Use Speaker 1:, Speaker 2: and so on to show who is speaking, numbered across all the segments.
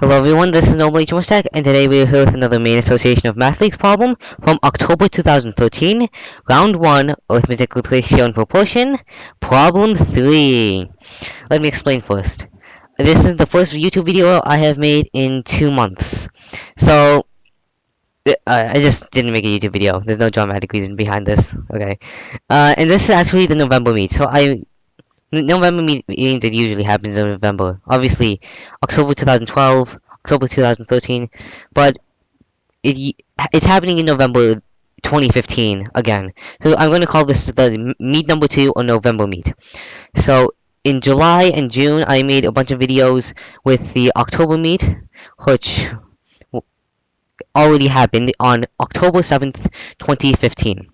Speaker 1: Hello everyone, this is Noble H. Tech, and today we are here with another main association of math problem from October 2013, round 1, arithmetic with ratio and proportion, problem 3. Let me explain first. This is the first YouTube video I have made in two months. So, uh, I just didn't make a YouTube video. There's no dramatic reason behind this. Okay. Uh, and this is actually the November meet. So I November meetings it usually happens in November. Obviously, October 2012, October 2013, but it it's happening in November 2015 again. So I'm going to call this the meet number two or November meet. So in July and June, I made a bunch of videos with the October meet, which already happened on October 7th, 2015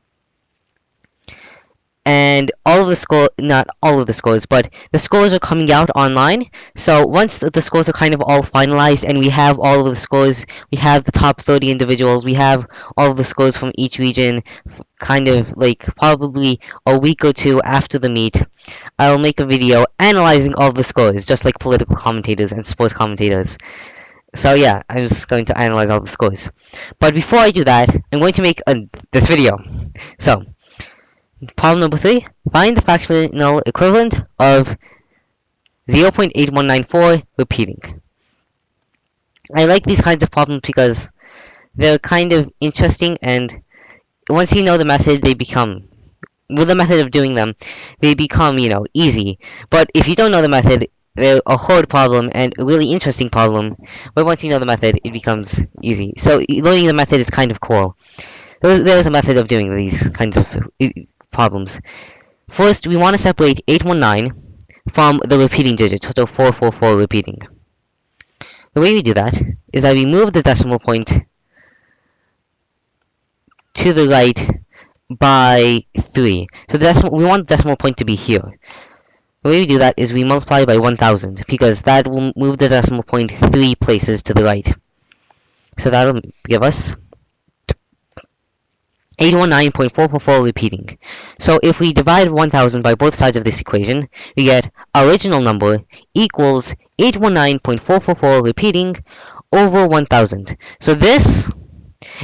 Speaker 1: and all of the score not all of the scores but the scores are coming out online so once the scores are kind of all finalized and we have all of the scores we have the top 30 individuals we have all of the scores from each region kind of like probably a week or two after the meet I'll make a video analyzing all the scores just like political commentators and sports commentators so yeah, I'm just going to analyze all the scores. But before I do that, I'm going to make a, this video. So, Problem number 3. Find the fractional equivalent of 0.8194 repeating. I like these kinds of problems because they're kind of interesting and once you know the method, they become with the method of doing them, they become, you know, easy. But if you don't know the method, they're a hard problem and a really interesting problem. But once you know the method, it becomes easy. So learning the method is kind of cool. There's, there's a method of doing these kinds of problems. First, we want to separate 819 from the repeating digits, so 444 repeating. The way we do that is that we move the decimal point to the right by 3. So the decimal, we want the decimal point to be here. The way we do that is we multiply by 1000, because that will move the decimal point 3 places to the right. So that'll give us 819.444 repeating. So if we divide 1000 by both sides of this equation, we get original number equals 819.444 repeating over 1000. So this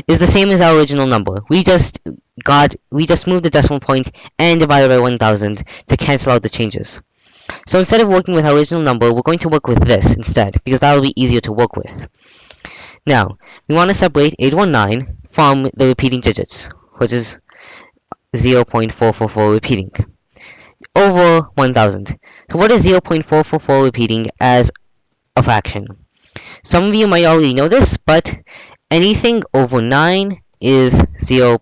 Speaker 1: is the same as our original number. We just got we just moved the decimal point and divided by 1000 to cancel out the changes. So instead of working with our original number, we're going to work with this instead, because that'll be easier to work with. Now, we want to separate 819 from the repeating digits which is 0.444 repeating over 1000. So what is 0.444 repeating as a fraction? Some of you might already know this, but anything over 9 is 0.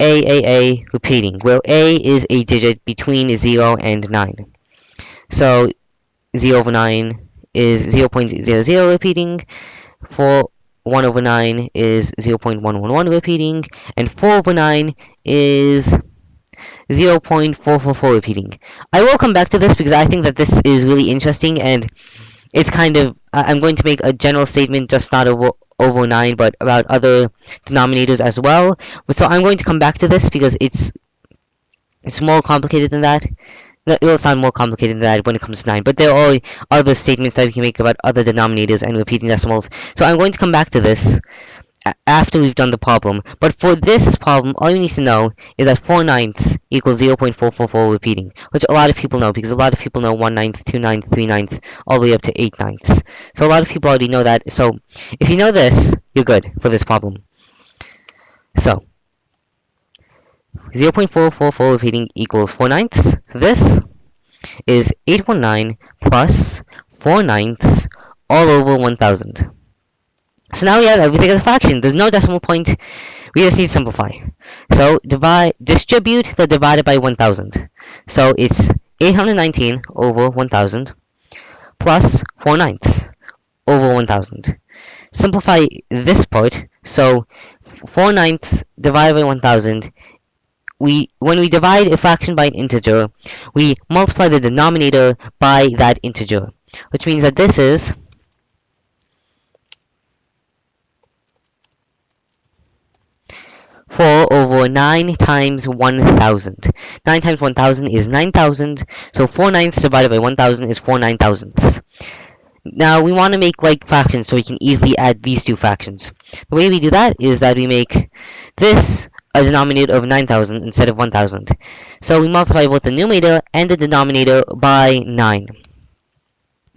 Speaker 1: AAA repeating, where A is a digit between 0 and 9. So 0 over 9 is 0 0.00 repeating, for 1 over 9 is 0.111 repeating, and 4 over 9 is 0.444 repeating. I will come back to this because I think that this is really interesting and it's kind of, I'm going to make a general statement just not over, over 9 but about other denominators as well. So I'm going to come back to this because it's it's more complicated than that it'll sound more complicated than that when it comes to 9, but there are other statements that we can make about other denominators and repeating decimals. So I'm going to come back to this after we've done the problem. But for this problem, all you need to know is that 4 ninths equals 0.444 repeating, which a lot of people know, because a lot of people know 1 ninth, 2 ninths, 3 ninths, all the way up to 8 ninths. So a lot of people already know that. So if you know this, you're good for this problem. So 0.444 repeating equals 4 ninths. This is 819 plus 4 ninths all over 1000. So now we have everything as a fraction. There's no decimal point. We just need to simplify. So divide, distribute the divided by 1000. So it's 819 over 1000 plus 4 ninths over 1000. Simplify this part. So 4 ninths divided by 1000 we when we divide a fraction by an integer, we multiply the denominator by that integer, which means that this is four over nine times one thousand. Nine times one thousand is nine thousand, so four ninths divided by one thousand is four nine thousandths. Now we want to make like fractions so we can easily add these two fractions. The way we do that is that we make this a denominator of 9,000 instead of 1,000. So we multiply both the numerator and the denominator by 9.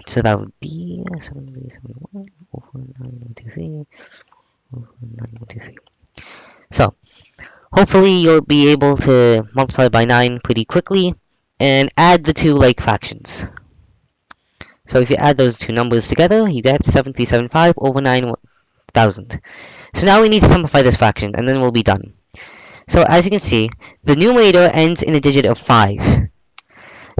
Speaker 1: So that would be 7371 over 9123 over 9123. So, hopefully you'll be able to multiply by 9 pretty quickly and add the two like fractions. So if you add those two numbers together, you get 7375 over 9000. So now we need to simplify this fraction, and then we'll be done. So as you can see, the numerator ends in a digit of 5.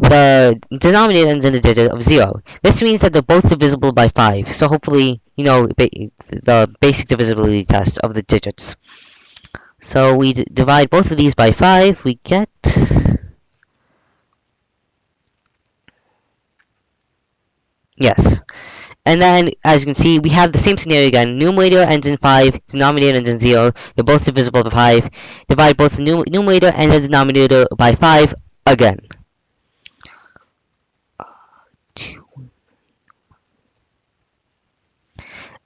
Speaker 1: The denominator ends in a digit of 0. This means that they're both divisible by 5. So hopefully, you know ba the basic divisibility test of the digits. So we divide both of these by 5, we get Yes. And then, as you can see, we have the same scenario again. Numerator ends in 5, denominator ends in 0. They're both divisible by 5. Divide both the num numerator and the denominator by 5 again.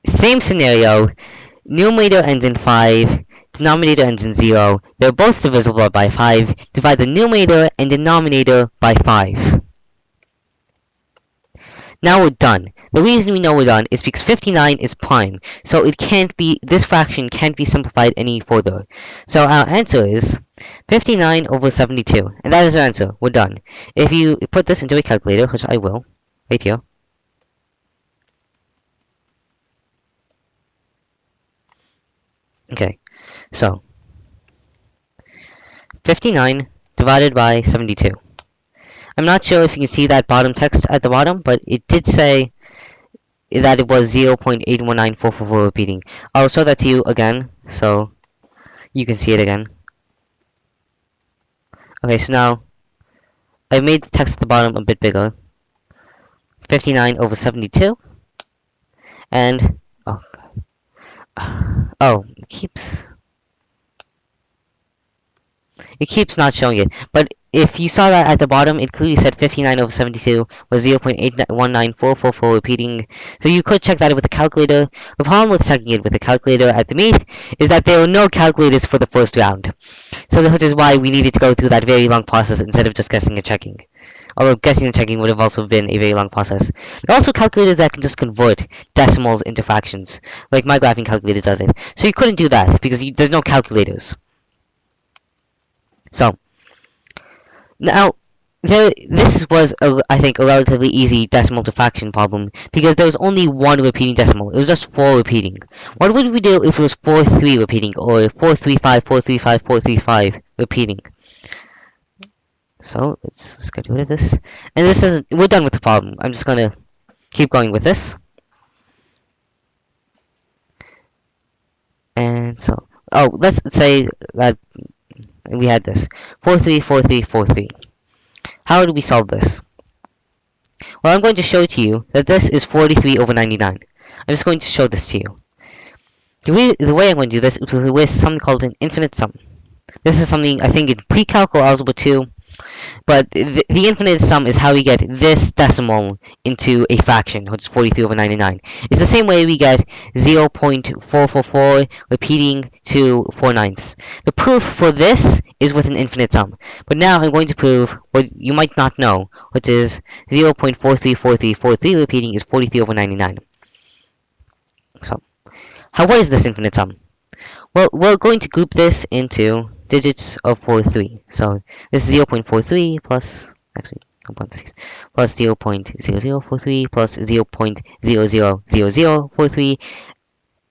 Speaker 1: Same scenario. Numerator ends in 5. Denominator ends in 0. They're both divisible by 5. Divide the numerator and denominator by 5. Now we're done. The reason we know we're done is because 59 is prime, so it can't be, this fraction can't be simplified any further. So our answer is 59 over 72, and that is our answer. We're done. If you put this into a calculator, which I will, right here, Okay, so 59 divided by 72. I'm not sure if you can see that bottom text at the bottom, but it did say that it was 0.819444 repeating. I'll show that to you again, so you can see it again. Okay, so now I made the text at the bottom a bit bigger. 59 over 72. And, oh, God. Oh, it keeps, it keeps not showing it. But if you saw that at the bottom, it clearly said 59 over 72 was 0.819444 repeating. So you could check that with a calculator. The problem with checking it with a calculator at the meet is that there were no calculators for the first round. So which is why we needed to go through that very long process instead of just guessing and checking. Although guessing and checking would have also been a very long process. There are also calculators that can just convert decimals into fractions, like my graphing calculator does it. So you couldn't do that because you, there's no calculators. So, now, this was, a, I think, a relatively easy decimal to fraction problem because there was only one repeating decimal. It was just 4 repeating. What would we do if it was 4, 3 repeating or 4, 3, 5, 4, 3, 5, 4, 3, 5 repeating? So, let's, let's get rid of this. And this isn't, we're done with the problem. I'm just gonna keep going with this. And so, oh, let's say that we had this. 4, 3, 4, 3, 4, 3. How do we solve this? Well, I'm going to show to you that this is 43 over 99. I'm just going to show this to you. The way, the way I'm going to do this is with something called an infinite sum. This is something I think in pre-calc or algebra 2 but the, the, infinite sum is how we get this decimal into a fraction, which is 43 over 99. It's the same way we get 0 0.444 repeating to 4 ninths. The proof for this is with an infinite sum. But now I'm going to prove what you might not know, which is 0 0.434343 repeating is 43 over 99. So, how what is this infinite sum? Well, we're going to group this into digits of 43. So this is 0 0.43 plus, actually, 1.6 plus 0 0.0043 plus 0 0.000043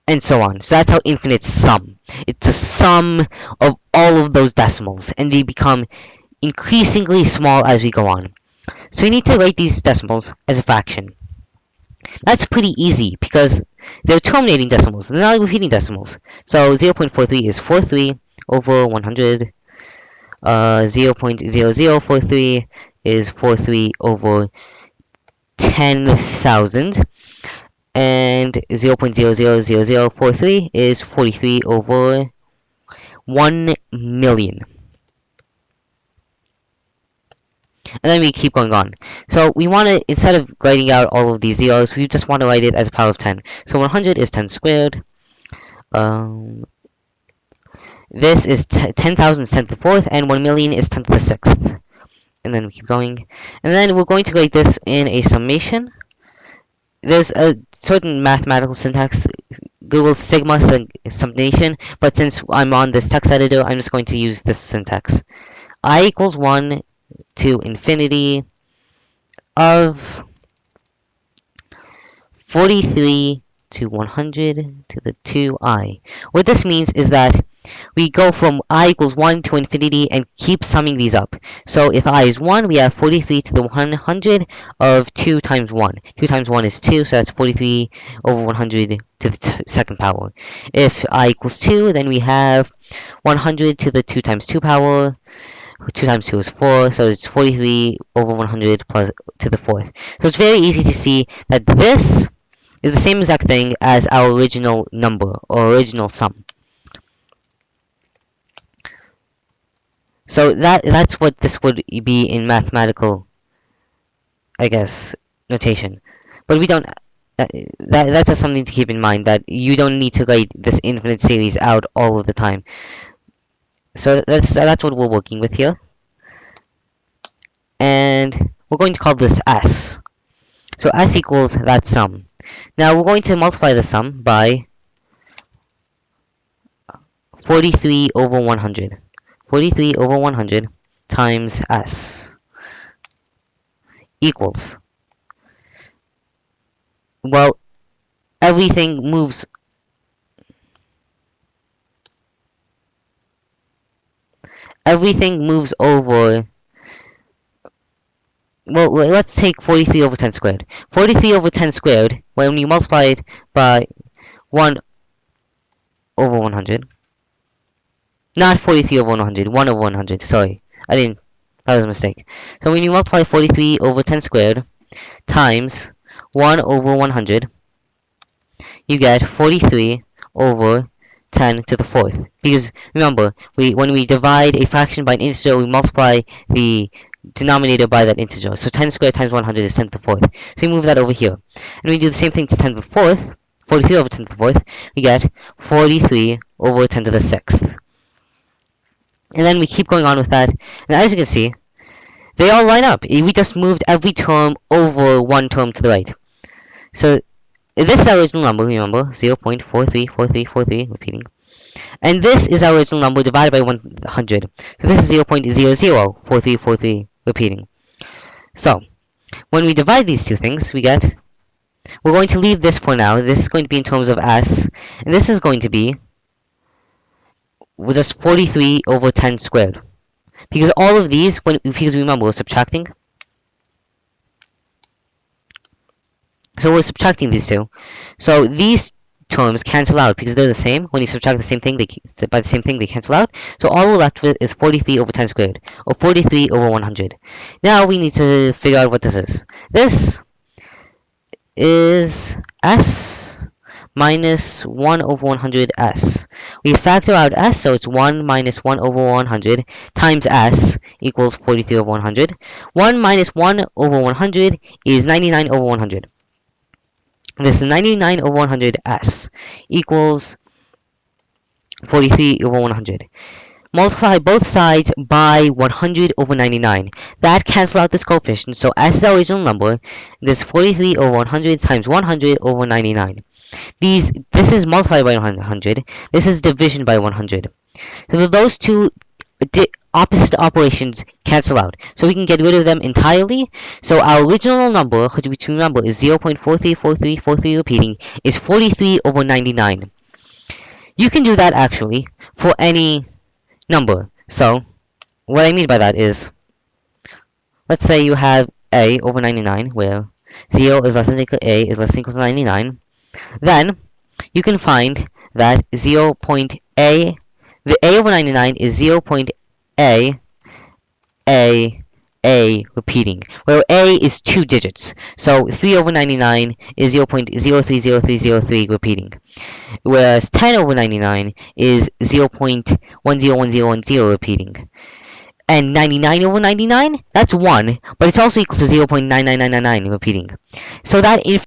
Speaker 1: and so on. So that's how infinite sum. It's a sum of all of those decimals and they become increasingly small as we go on. So we need to write these decimals as a fraction. That's pretty easy because they're terminating decimals, they're not repeating decimals. So 0.43 is 43 over 100. Uh, 0.0043 is 43 over 10,000. And 0.000043 is 43 over 1 million. and then we keep going on. So we want to, instead of writing out all of these zeros, we just want to write it as a power of 10. So 100 is 10 squared. Um, this is 10,000 is 10 to the 4th, and 1 million is 10 to the 6th. And then we keep going. And then we're going to write this in a summation. There's a certain mathematical syntax, Google Sigma summation, but since I'm on this text editor, I'm just going to use this syntax. i equals 1 to infinity of 43 to 100 to the 2i. What this means is that we go from i equals 1 to infinity and keep summing these up. So if i is 1, we have 43 to the 100 of 2 times 1. 2 times 1 is 2, so that's 43 over 100 to the second power. If i equals 2, then we have 100 to the 2 times 2 power. 2 times 2 is 4, so it's 43 over 100 plus to the 4th. So it's very easy to see that this is the same exact thing as our original number, or original sum. So that that's what this would be in mathematical, I guess, notation. But we don't. That, that that's just something to keep in mind that you don't need to write this infinite series out all of the time. So that's that's what we're working with here, and we're going to call this s. So s equals that sum. Now we're going to multiply the sum by 43 over 100. 43 over 100 times s equals. Well, everything moves everything moves over well, let's take 43 over 10 squared. 43 over 10 squared, when you multiply it by 1 over 100, not 43 over 100. 1 over 100. Sorry. I didn't. That was a mistake. So when you multiply 43 over 10 squared times 1 over 100, you get 43 over 10 to the fourth. Because remember, we when we divide a fraction by an integer, we multiply the denominator by that integer. So 10 squared times 100 is 10 to the fourth. So we move that over here. And we do the same thing to 10 to the fourth. 43 over 10 to the fourth. We get 43 over 10 to the sixth. And then we keep going on with that. And as you can see, they all line up. We just moved every term over one term to the right. So this is our original number, remember, 0 0.434343, repeating. And this is our original number divided by 100. So this is 0 0.004343, repeating. So, when we divide these two things, we get, we're going to leave this for now. This is going to be in terms of s, and this is going to be was just 43 over 10 squared. Because all of these, when because remember we're subtracting. So we're subtracting these two. So these terms cancel out because they're the same. When you subtract the same thing, they by the same thing they cancel out. So all we're left with is 43 over 10 squared, or 43 over 100. Now we need to figure out what this is. This is s minus 1 over 100 s. We factor out s, so it's 1 minus 1 over 100 times s equals 43 over 100. 1 minus 1 over 100 is 99 over 100. This is 99 over 100 s equals 43 over 100. Multiply both sides by 100 over 99. That cancels out this coefficient, so s is our original number. This is 43 over 100 times 100 over 99. These, this is multiplied by 100. This is division by 100. So those two opposite operations cancel out. So we can get rid of them entirely. So our original number, which remember is 0.434343 repeating, is 43 over 99. You can do that actually for any number. So what I mean by that is, let's say you have a over 99, where 0 is less than equal to a is less than equal to 99. Then you can find that 0 0.a, the a over 99 is 0 0.a, a, a repeating, where a is two digits. So 3 over 99 is 0 0.030303 repeating. Whereas 10 over 99 is 0 0.101010 repeating. And 99 over 99, that's 1, but it's also equal to 0.99999, repeating. So that if